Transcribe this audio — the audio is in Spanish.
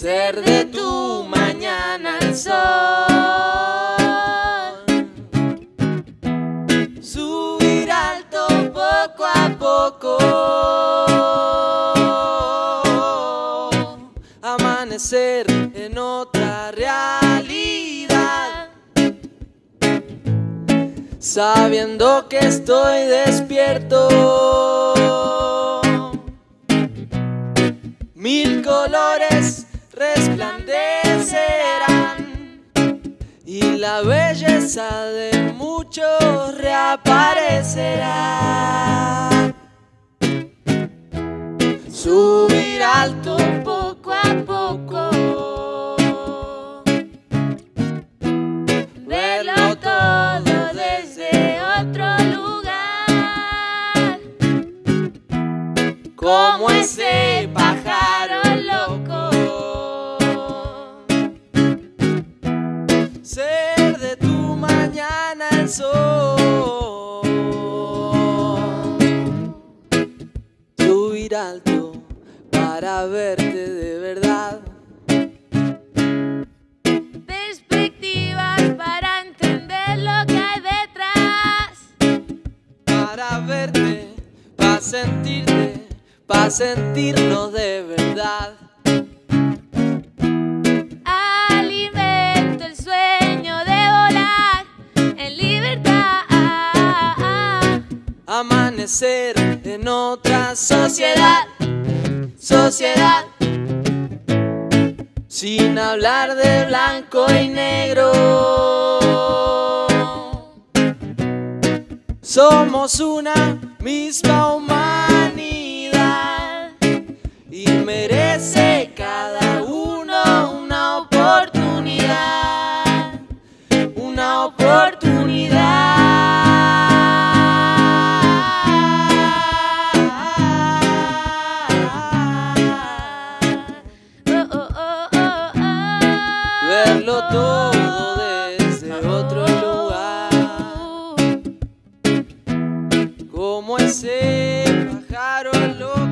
Ser de tu mañana el sol. Subir alto poco a poco. Amanecer en otra realidad. Sabiendo que estoy despierto. Mil colores resplandecerán y la belleza de muchos reaparecerá. Subir alto poco a poco. Verlo todo desde otro lugar. Como ese pájaro mañana el sol. Subir alto para verte de verdad. Perspectivas para entender lo que hay detrás. Para verte, para sentirte, para sentirnos de verdad. Amanecer en otra sociedad, sociedad. Sin hablar de blanco y negro. Somos una misma humanidad y merece cada uno una oportunidad, una oportunidad. Todo desde otro lugar. Como ese pájaro loco.